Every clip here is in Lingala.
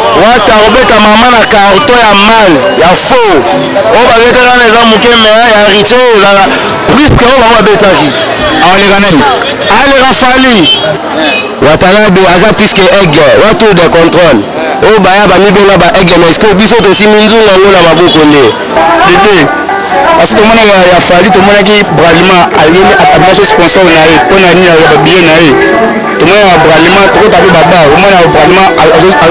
Wata akobeta mama na carton ya mal ya faux oyo babetaka na eza muke me ya riche ezala plus que oyo bango babetaki aleka nani aleka fali watanabe aza plus que aigle wa tour de controle oyo baya bamibenga ba aigle mais biso tosimbi nzungu yango na maboko nde dede basi tomona ya, ya fali tomonaki bralima ayeli atabulaki sponsor na ye mpo na nini ya babiye na ye tomona ya bralima tokota mpe baba omona ya bralima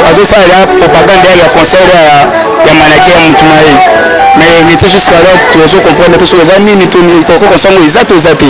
azosalela propagande ya concert ya, ya manake ya motu na ye mais neti jusqu'alors tozo comprendre te soki eza nini to nini toko konsango eza to eza te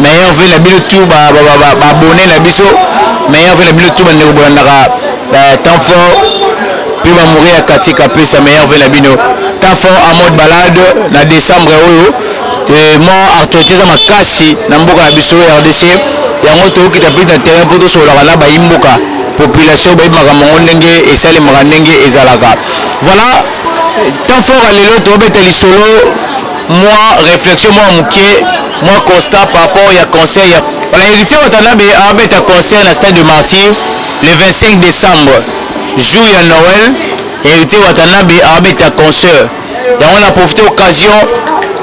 Meilleur vœux na bino tout ba abonnes na biso meilleur vœux na bino tout bandeko bolandaka temps fort pe ba mourir ya Katie Kapesa meilleur vœux na bino temps fort en mode balade na décembre oyo mwa actualité eza makasi na mboka na biso RDC yango tokokita prise na terrain mpo tosololaka na bayimboka population bayebi makambo yango ndenge esalemaka ndenge ezalaka voilà temps fort ya lelo tobeta lisolo Mwa reflexion moko ya mukie, mwa constat par rapport ya concert ya. Voilà Heritier Watanabe abeta concert na stade de martyrs le 25 decembre jour ya Noël Heritier Watanabe abeta concert yango na profiter occasion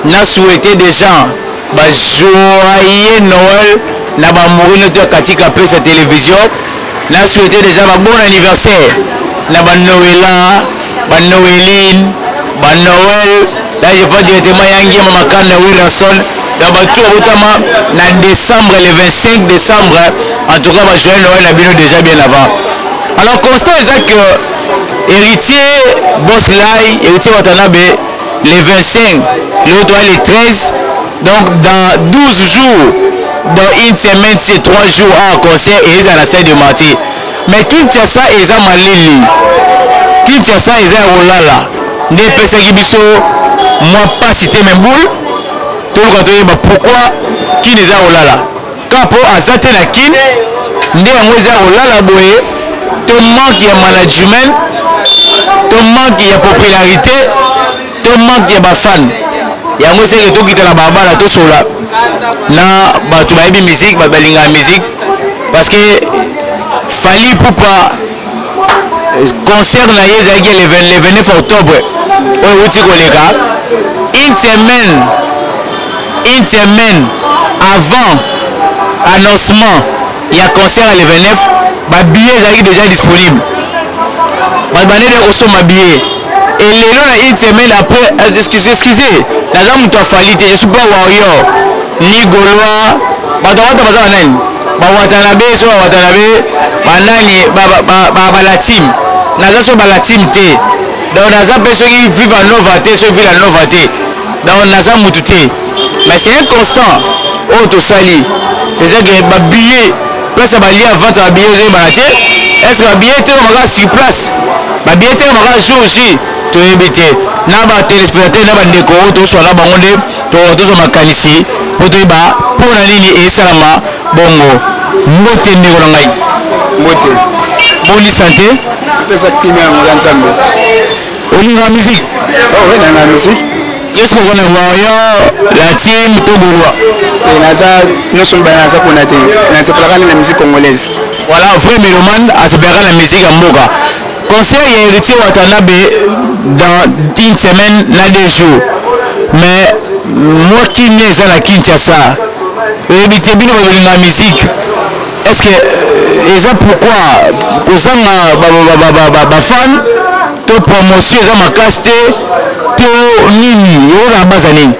na souhaiter dejà ba joyeux Noël na ba amoureux nioto ya Katika pesa television Na souhaite dejà ba bon anniversaire na ba Noella, ba Noeline, ba Noël, là je prends directement ya Ngiama Makanda Werrason, donc ba tout ba botama na decembre le 25 decembre en tout cas ba joyeux Noël na bino dejà bien avant. Alors constat eza que Heritier Boss Lay, Heritier Watanabe le 25 lelo toza le 13, Donc dans 12 jours dans une semaine c'est 3 jours awa concert ezala na stade de martyr mais Kinshasa eza malili Kinshasa eza ya kolala nde epesaki biso mwa pasi te mais boule toluka toyeba pourquoi Kin eza ya kolala kaka po aza te na Kin nde yango eza ya kolala boye to manque ya management to manque ya popularite To manque ya ba fan yango esali to kita na balabala to solola na batu bayebi musique batu balingaka musique parce que Fally Ipupa concert na ye ezalaki le 29 octobre oyo euti koleka une semaine une semaine avant annoncement ya concert ya le 29 ba billets ezalaki déjà disponible bato bandeki kosomba billet Et lelo na une semaine après excusez naza mutu ya fally te je suis pas warrior ni golois batu ya wata baza ba nani ba watanabe soki ba watanabe ba nani ba ba ba, ba, ba la team naza soki ba la team te donc naza pe soki viva nova te soki villa nova te Donc naza mutu te mais c'est un constant oyo tosali eza ke ba billets place ya ba liens vente ya ba billets ezoyebana te est ce que ba billets etekama kaka sur place ba billets etekama kaka jour J toyebi te na ba telespectateurs na ba ndeko oyo toswa na bango nde tokoka tozwa makanisi mpo toyeba mpo na nini esalama bongo mbote ndeko na ngai mbote boni sante sante eza kimia yango ya nzambe Olingaka musique? Oh oui, nalingaka musique. Yo est-ce que oza na warrior, latin to golois? Te, naza nionso mibale naza kuna te. Nasepelaka nde na musique congolaise. Voilà vrai melomane asepelaka na musique ya mboka. Concert ya Heritier Watanabe dans une semaine na deux jours mais mua kimia eza na Kinshasa oyebi te bino bato bolingaka musique. Est-ce que eza pourquoi kozanga ba ba ba ba ba, ba fan to promotion eza makasi te to nini yokozala na baza nini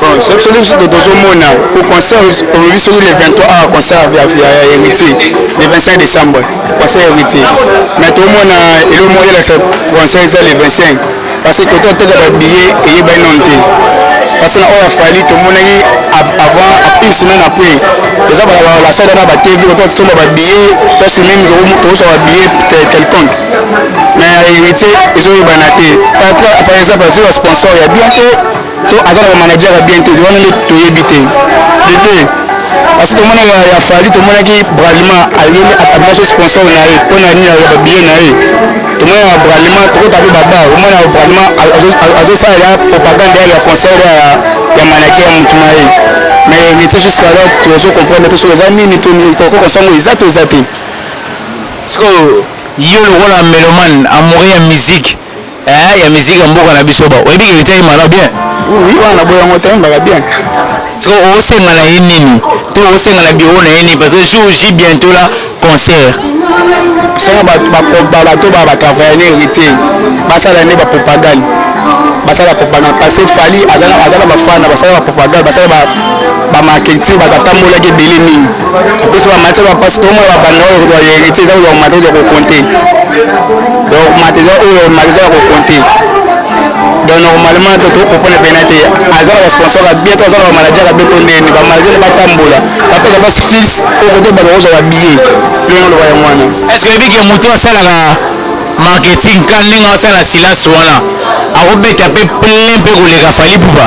Bon, soki soki biso to- tozomona po concert olobi soki le 23 awa concert ya ya- ya héritier le 25 décembre concert ya héritier mais tomona eloko moko elakisa concert eza le 25 Parce que koto teka ba billets eyebani nanu te. Parce na oyo afali tomonaki avant une semaine après eza bala bala basada na ba TV koto tosomba ba billets parce même tokoswa ba billets quelconque. Mais na heritier ezoyebana te. Par exemple azwi ba sponsors ya bien te. to aza na ba manager ya bien te wana nde toyebi te de deux parce que tomona ya fali tomonaki bralima ayeli atabinaki sponsor na ye mpo na nini ya babiye na ye tomona ya bralima tokota mpe babar omona ya bralima azosalela propagande ya ya concert ya ya manager ya motu na ye mais neti jusque alors tozo comprendre te soki eza nini to nini toko konsango eza to eza te sikoyo yo lokola melomane amoureux ya musique eh ya musique ya mboka na biso ba oyebi ke etiaki mana bien oui wana na boya ngo tayemba ka bien siko osenga na ye nini to osenga na bureau na ye nini parce que jour j bientôt là concert senga bato ba batravaille na héritier basala nde bapropagande basala propagande parce que fali aza na bafana basala bapropagande basala bamarketing batatambolaki ebele mingi Biso ba matière ba passe comme ba banda oyo ba héritier za ba matière ya ko compter. Donc matière oyo matière ya ko compter. Donc normalement to to comprendre bien te. Aza ba sponsor ya bien to aza ba manager ya bien to ndeni ba manager ba tambola. Ba pesa ba fils oyo ko to ba ko ba billet. Lelo lo ba ya mwana. Est-ce que biki mutu asala ka marketing ka ndenge asala silence wana akobeta pe plein pe koleka fali pupa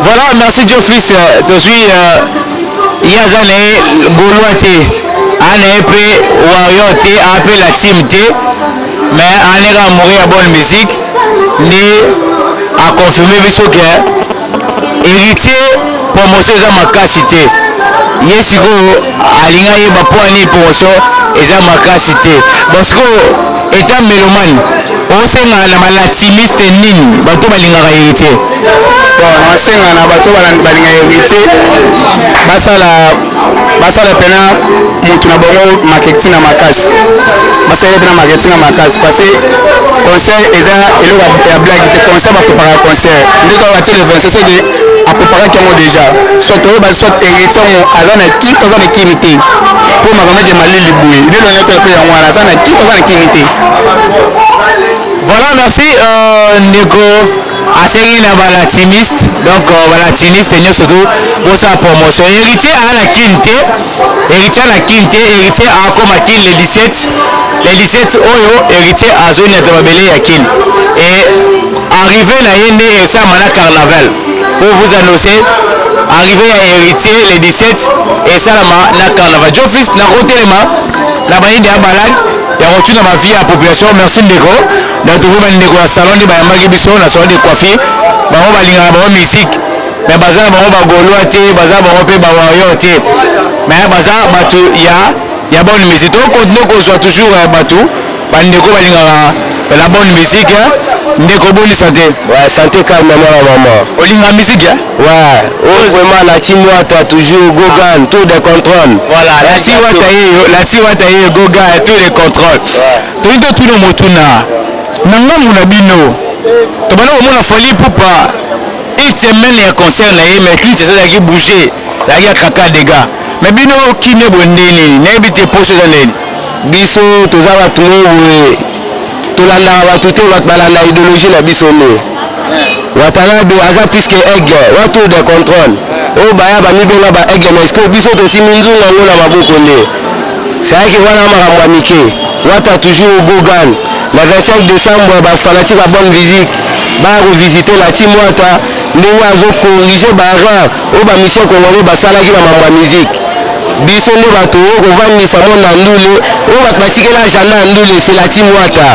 Voilà, merci Joe Fils. Euh, tozui euh, ye aza na ye golois te aa na ye mpe warrior te aa mpe la team te mais aneka amouri ya bonne musique nde aconfirme biso ke héritier promotion eza makasi te ye sikoyo alingi ayeba mpo ani promotion eza makasi te bon sikoyo Etant melomane, osenga na ba latimiste nini? Bato oyo balingaka Heritier? Bon, nasenga na bato oyo balingaka Heritier basala, basala pena mutu na bango marketing ya makasi, basala ye pena marketing ya makasi parce que concert eza eloko ya blague te, concert ba preparaka concert nde kaka batie le 26 ce que a preparaki yango deja soit toyeba soit heritier yango aza na ki to aza na kimi te mpo makambo ete malili boye lelo nayetala mpe yango wana aza na ki to aza na kimi te voilà merci euh, ndeko asengi na balatiniste donc euh, balatiniste nyonso tu bosala promotion héritier aa na kin te héritier na kin te héritier akoma kin le 17 le 17 oyo héritier azongi na mabele ya kin et Arrivee na ye nde esama na carnaval pour vous annoncer arrivee ya heritier le 17 esalama na carnaval djo fils nako telema na ba idee ya balade ya ko tuna ba vie ya population merci ndeko donc tomoni ba ndeko ya salon nde ba yambaki biso na salon de coiffe bango ba lingaka bango musique mais baza na bango ba golois te baza na bango pe ba warrior te mais baza batu ya ya bonne musique to continue ko zua toujours batu Ba ndeko balingaka la bonne musique hein ndeko boni sante. Ouais sante calme mwana maman. Olingaka musique hein. Ouais oyo vraiment la team wata toujours gogan tour de controle. Voilà la team wata yeyo la team wata yeyo gogan tour de controle. Tolingi totuna motuna na ngambu na bino tobanda komona Fally Ipupa une semaine ya concert na ye mais clips ezalaki bouger. Ezalaki ya kaka dega mais bino kimia boye nde nini nayebi te poso eza nini. Biso toza batu moko boye tolandaka batu te batu balanda ideologie na biso nde watanabe aza plus que aigle wana tour de controle oyo baya bamibenga ba aigle mais sikoyo biso tosimbi nzungu yango na maboko nde sayake wana makambo ya mike wata toujours gogan na 25 decembre ba fanatique ya bonne visite baya ko visite na timwata ndenge azo corrige ba erreur Oyo ba missions congolais basalaki na mambo ya musique biso nde batu oyo kovandisa monde ya ndule oyo batu batikela agenda ya ndule c'est la team wata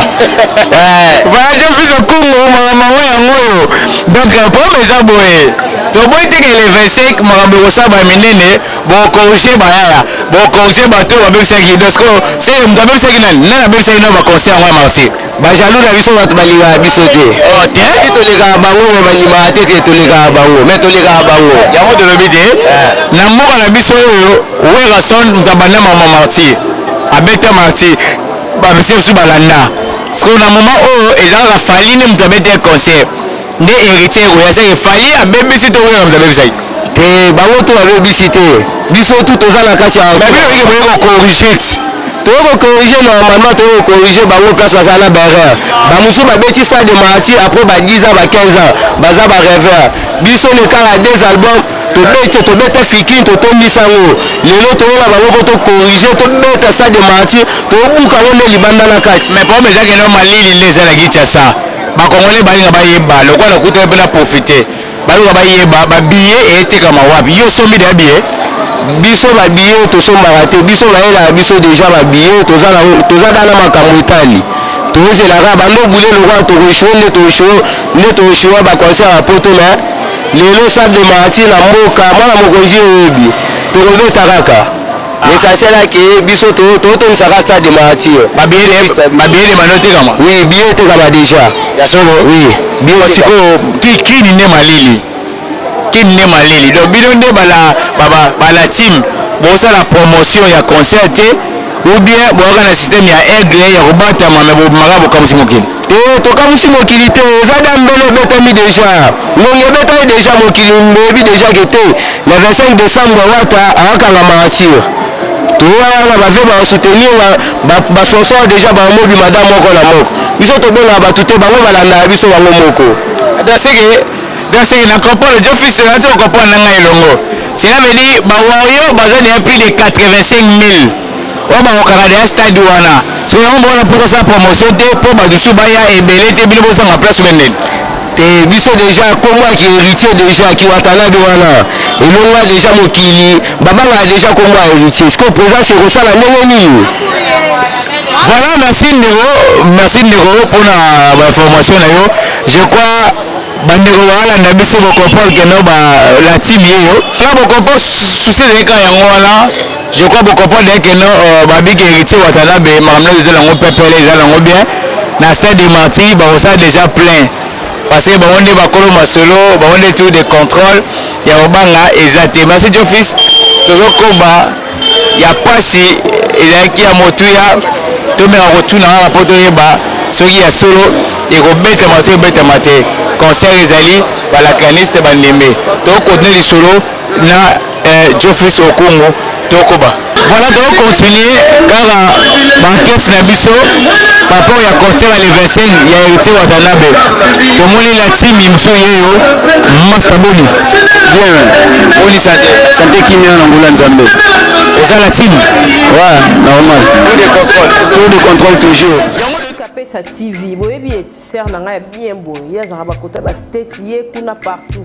eh. Voilà John Fils au Congo makambo yango yango oyo donc euh, problème eza boye toboyi te ke le 25 makambo ekosala ba minene bokorige bayaya bokorige bato oyo babebisaki donc sikoyo se moto abebisaki nani nani abebisaki nao baconcert yango ya martyr Ba jaloux na biso batu balingaka biso te. Oh te. Soki tolekaka bango mais bandimaka te que tolekaka bango mais tolekaka bango. Yango tolobi te na mboka na biso oyo Werrason mutu abanda makambo ya martyrs abeta martyrs ba musiciens mosusu balanda sikoyo na moment oyo eza kaka Fally nde mutu abeta ye concert. Nde heritier oyo aza ye fally abebisi to williams abebisaki. Te bango tout babebisi te biso tout toza na kati ya. Mais bino bike boye ko corrigete. Toye ko corrige normalement toye ko corrige bango place baza na ba erreur ba mususu ba beti stade de martyr après ba 10 ans ba 15 ans baza ba reveur biso ne kala deux album tobeti tobeta fikin totondisa ngo lelo toye na bango po to corrige tobeta stade de martyr tobuka ngo nde libanda na kati mais problème eza keno malili nde eza na Kinshasa Ba congolais balinga bayeba lokola na kuta pe na profite baluka bayeba ba billet eetekama wapi yo osombi deja billet? Biso ba billet tosombaka te biso bayelaka biso deja ba billet toza na ngo toza kaka na makambu etali tozela kaka banda obule lokola toko echoue nde to echoue nde to echoua ba concert ya poto mais lelo salle de martyrs na mboka mwana mokonzi oyebi tokobeta kaka L'essentiel a que biso to to tondisa ka stade de martyr. Ba billets de bus, ba billets de bande etekama? Oui, billet etekama dejà. Ya solo? Oui, billet etekama. Sikoyo ki kin nde malili? Kin nde malili? Donc bino nde ba la ba ba ba la team bo sala promotion ya concert te ou bien boyaka na système ya aigle ya kobatama mais bo bimaka bo kamuisi mokili? Eeh tokamusi mokili te eza da mbele obetami deja ngonga ebeta ye deja mokili boyebi deja ke te na 25 decembre wata akanga marature toya wana ba vie ba soutenir nga ba ba sponsor deja ba mobi mada moko na moko biso tobengaka batu te bango balandaka biso bango moko Dans ce que dans ce que na comprendre djo fils naza ko comprendre na nga elongo cela veut dire ba warrior baza deja plus de 85000. oyo bakokaka deja stade wana sikoyo yango boza na posa asala promotion te po batu misusu baya ebele te bino bozanga place oubien nini. Te biso deja kombo ya ki heritier deja ki watalade wana elongua deja mokili babangaka deja kombo ya heritier sikoyo presence ekosala ndenge nini. Voilà merci ndeko merci ndeko pona ba information na yo je crois bandeko balanda biso bo comprendre que no ba la team yeyo nga bo comprendre souci ezali kaka yango wana Je crois bo comprendre que non euh, babi que Heritier Watanabe makambo nyonso ezala yango pepele ezala yango bien na stade de martyr bakosala déjà plein parce que bango nde bakolo masolo bango nde tour de contrôle ya kobanga eza te merci Jofis tozokoba ya pasi ezalaki ya motuya tomeka kotuna kaka mpo toyeba soki ya solo ekobetama to ebetama te concert ezali balakaniste bandembe tokokontinue lisolo na Geoffrys Okungu tokoba. Voilà toko continuer kaka ba enquetes na biso par rapport ya concert ya le 25 ya Heritier Watanabe tomoni la team yebiso yeyo masta boni? Bien boni sante? Sante kimia na ngolu ya Nzambe. Oza la team? Ouais normal tour de controle toujours. Pesa TV boyebi ye sœur na ngai ya bien boye ye azalaka ba kota ba state ye kuna partout.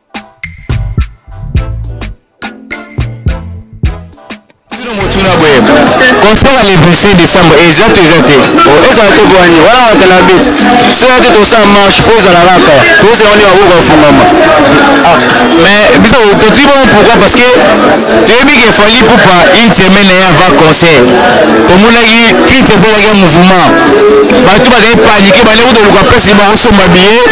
concert ya le 26 décembre eza to eza te ezala te bwani wana wata na bit soki te tosala marche fo ezala kaka tozela wani baboka afungama ah, mais biso totui bango pourquoi parce que toyebi ke fali pupa une semaine ya avant concert tomonaki crise ekolaki ya mouvement bato bazali panike bande kutoluka place bakosomba billet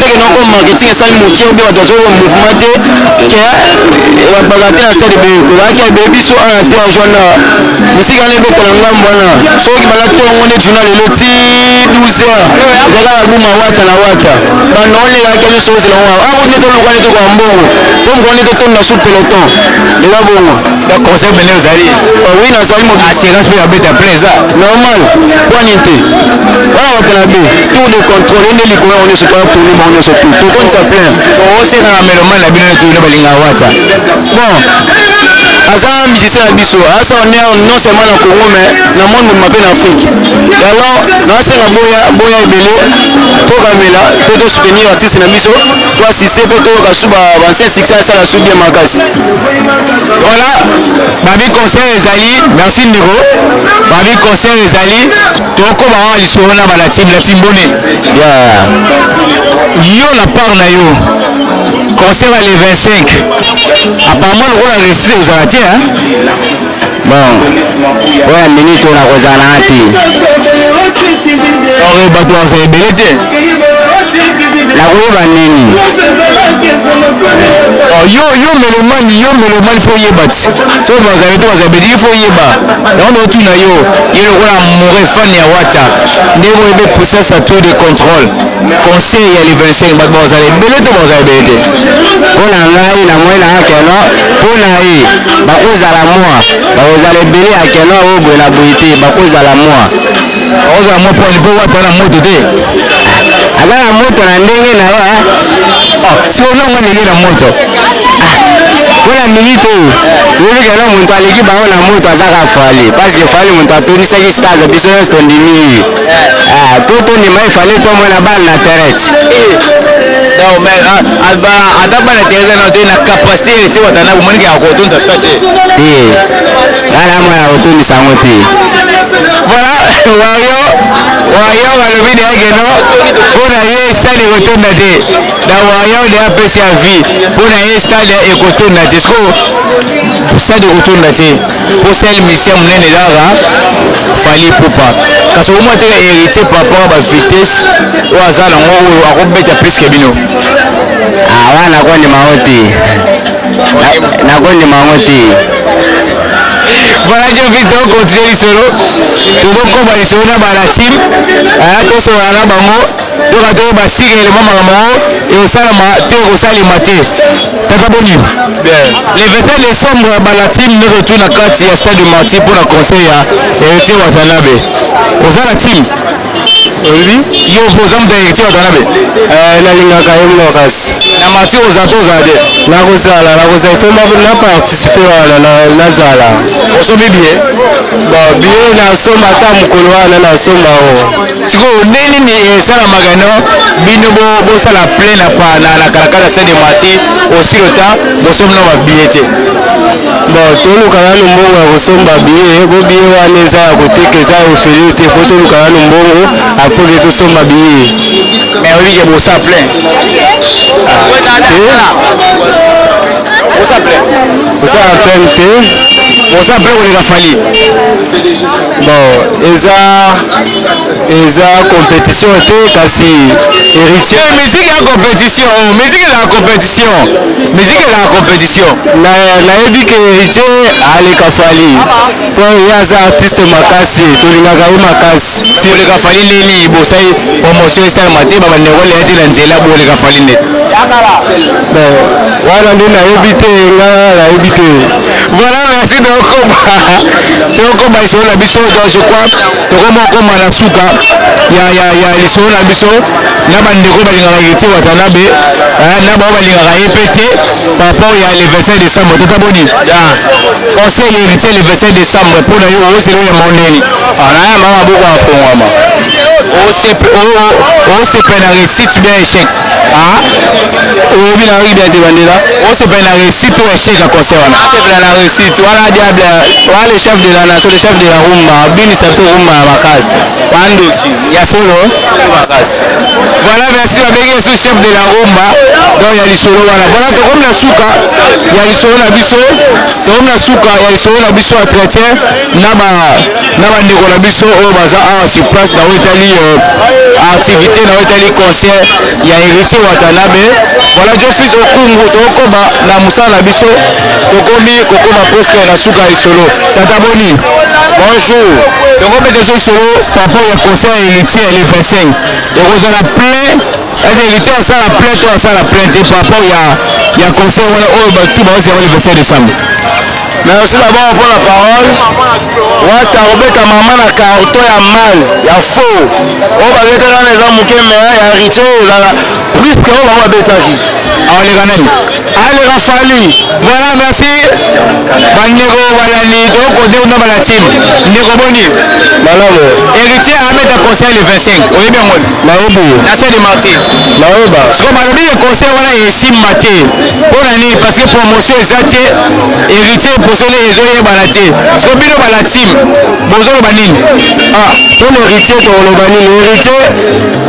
te ke noko marketing esali moke obe bato bazoko mouvement te ke ebapaka te na stade ebeye kolaki ebeye biso ana te ya joana misiki wana ebetala ngambo wana soki bala tongo nde journal elo ti 12 heures ezaka na buma wata na wata banda olelaki nyonso ozela ngo ako nde toluka nde tokoka mbongo po mokolo nde totonda su peloton eza bongo ba conseil mene ozali oui nazali mo assurance mpe abeta plein eza normal pwanini te wana batala te tour de contrôle nde likolo yango nyonso toya tourne bango nyonso tu tokonisa plein oseka na melomane na bino neti bino balingaka wata bon aza musicien na biso asa honneur non seulement na congo mais na monde mobima mpe na afrique yango nasenga boya boya ebele tokamela mpe tosoutenir artiste na biso to asiste mpe toyoka su baancien succès asala su bien makasi voilà babi concert ezali merci ndeko babi concert ezali toko ba wana lisolo na ba latim latim bone ya yo na part na yo concert ya le 25 apparemment lokola reside ozala te hein bon oya minute oyo nakozala na nga te or bato bazala ebele te nakoyeba nini oh, yo yo melomani yo melomani fo oyeba ti so bazali to bazali bediki fo oyeba Yango naotuna yo, yo lokola amoureux fan ya wata ndenge oyebi puissance ya tour de controle conseil ya le 25 bato bakozala ebele to bakozala ebele te? Pona ngai na moyen nanga keno pona ye bakozala mua bakozala ebele ya keno oyo boye na boye te bakozala mua ozala mwa pwani mpo wata na moto te aza na moto na ndenge na yo oh, si olongo ndenge na moto mpo ah, na minite oyo toyebi kelo moto aleki bango na moto azaka fali parceke fali moto atondisaki stase biso nyonso tondimi ye ah, mpo tondima ye fali tomona bale na terete donc mais ah, ah, ba ata bana teresa na te na capacité ete wata na bomonike ya kotonza sta te Ngai na mwana kotondisa yango te. Voilà, Wario, Wario balobi de yake no, mpo na ye stade ekotonda te. Na Wario de apesi ya vie, mpo na ye stade ekotonda te. Siko, stade ekotonda te, mpo sel musicien monene ezalaka Fally Ipupa. Kasi okomona te heritier par rapport ba vitesse oyo aza nango oyo akobeta plus que bino. Ah wana nakondima yango te. nakondima yango te voilà jofis tokokontinue lisolo tozokoba lisolo na balatin eh, tosolola na bango toka toyeba sika elema makambo yango ekosalama to ekosalema te tata boni le 27 décembre ya balatin nozotu na kati ya stade du marti mpo na conseil ya héritier watanabe oza na team olobi yo mpo oza moto ya héritier watanabe eh, nalingaka ye moko kasi na martir oza to ozala te nakozala nakozala ifo na participe wana nazala osombi bie bo bie nasomba ata mokolo wana nasomba o sikoyo nde nini esalamaka no bino bosala plein na kalakala saint de martir osilo ta bosombi na babie te Bon, toluka nanu mbongo ya kosomba billet po billet wana eza ya koteka eza ya ofele te faut toluka nanu mbongo après ke tosomba billet mais oyebi ke bosa plein bosa plein bosa plein te bosa plein koleka fali bon eza eza compétition te kasi héritier musique ya compétition musique eza compétition Musique ezalaka competition. Na nayebi que Heritier aleka Fally po ye aza artiste makasi tolingaka ye makasi. Boleka Fally ndenge nini bosali promotion esalema te ba bandeko baleya te na nzela boleka Fally nde. Bon wana nde nayebi te nga nayebi te. Voilà merci donc koba tokoba lisolo na biso donc je crois Tokomi kokoma na suka ya, ya, ya lisolo na biso na bandeko balingaka Heritier Watanabe eh, na bao balingaka ye mpe te par rapport ya le 25 décembre tata boni ya conseil ya Heritier le 25 décembre mpo na yo ozela ya mondeni anaya mama boko afongwama osepe na réussite bien échec Ah, oyebi na yoki bien te bandela osepela na réussite to échec ya concert wana asepela na réussite wana diable wana le chef de la nation le chef de la rumba abinisa biso rumba ya makasi bandoki ya solo makasi voilà merci babengi yesu chef de la rumba donc ya lisolo wana voilà tokomi na suka ya lisolo na biso tokomi na suka ya lisolo na biso entretien na ba na bandeko na biso oyo baza awa sur place na oyo etali euh, activité na oyo etali concert ya héritier watanabe voilà jofis okungu tokokoba na mosala na biso tokomi kokoma presque na suka ya lisolo tata boni bonjour tokobeta biso lisolo par rapport ya concert ya héritier ya le 25 ekozala plein eza héritier asala plein to asala plein te par rapport ya ya concert wana oyo bato baosi yango le 25 décembre Merci d'abord mpo na parole. Wata akobeta mama na carton ya mal ya faux oyo babetaka na eza moke me ya riche ezala plus que oyo bango babetaki. Aoleka nani? Aleka fali. Voilà, merci bandeko balandi tokode kuna balatini ndeko boni Malamu. héritier abeta conseil le 25 oyebi yango Nayebi. na sede martyr Nayeba. siko balobi le conseil wana esimba te pona nini parce que promotion eza te héritier posone ezoyebana te siko bino bala team bozoloba nini ah pona héritier tokoloba nini héritier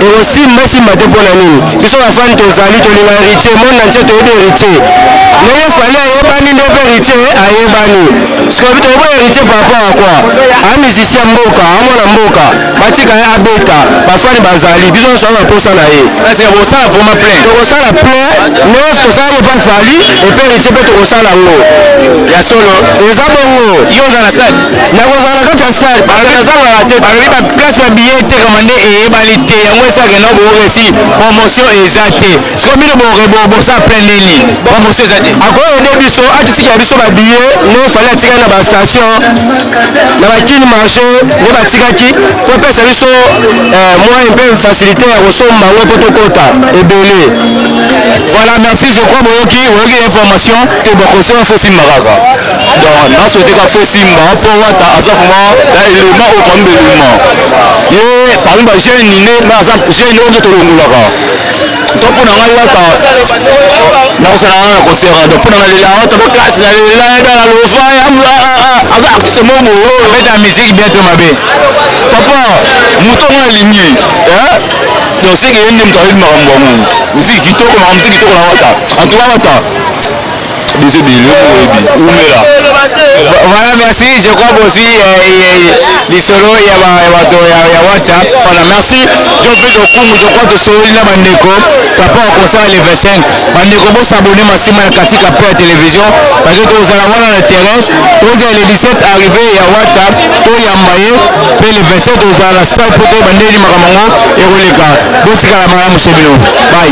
ekosimba simba te pona nini biso bafani tozali tolinga héritier monde nantie toyebi héritier ndenge fali ayebani nde mpe héritier ayebani siko tokobo héritier par rapport à quoi a musicien mboka amwana mboka batika ye abeta bafani bazali biso nyonso aza na mposa na ye asika bosala vraiment plein tokosala plein nos tosala mopa fali epe ritie mpe tokosala yango ya solo eza bongo yo oza na stade nakozala na kati ya stade nazangaka te balobi baplace ya biye etekama nde eyebani te yango esakenda bokoka esi promotion eza te Sikoyo bino bo boza après nini? Ba mosi eza te. Ako aider biso atutikela biso ba billets nde fallait atika na ba station na ba kin marche nde batikaki po epesa biso eh, moyen mpe facilité ya kosomba yango mpo tokota ebele. Voilà merci je crois boyoki boyoki information te bakosi ba faux simba kaka. Donc na souhaiter ka faux simba mpo wata aza vraiment na element oyo parmi ba element ye parmi ba jeunes nde na aza jeune oyo nde tolongolaka. to mpo na ngai wata nakosaka ngai na concert donc mpo na ngai lela wata ba classe na lela edala lofa yamla aza artiste moko boyo abeta musique bien to mabe papa moto yango nalingi donc seke ye nde moto ayebi makambo yango musique kitoko makambo te kitoko na wata en tout cas wata Biso bili yo moyebi umela. Voilà merci je crois bozui lisolo ya bato ya wata voilà merci John Fred Okumu je crois tosololi na bandeko par rapport au concert le 25 bandeko bosabone masima na katika pe ya television parce que tozala wana na terrain tozala le 17 arrivé ya wata toyamba ye pe le 27 tozala na stade po toyeba ndeni makambo yango ekoleka botikala malamu chez bino bye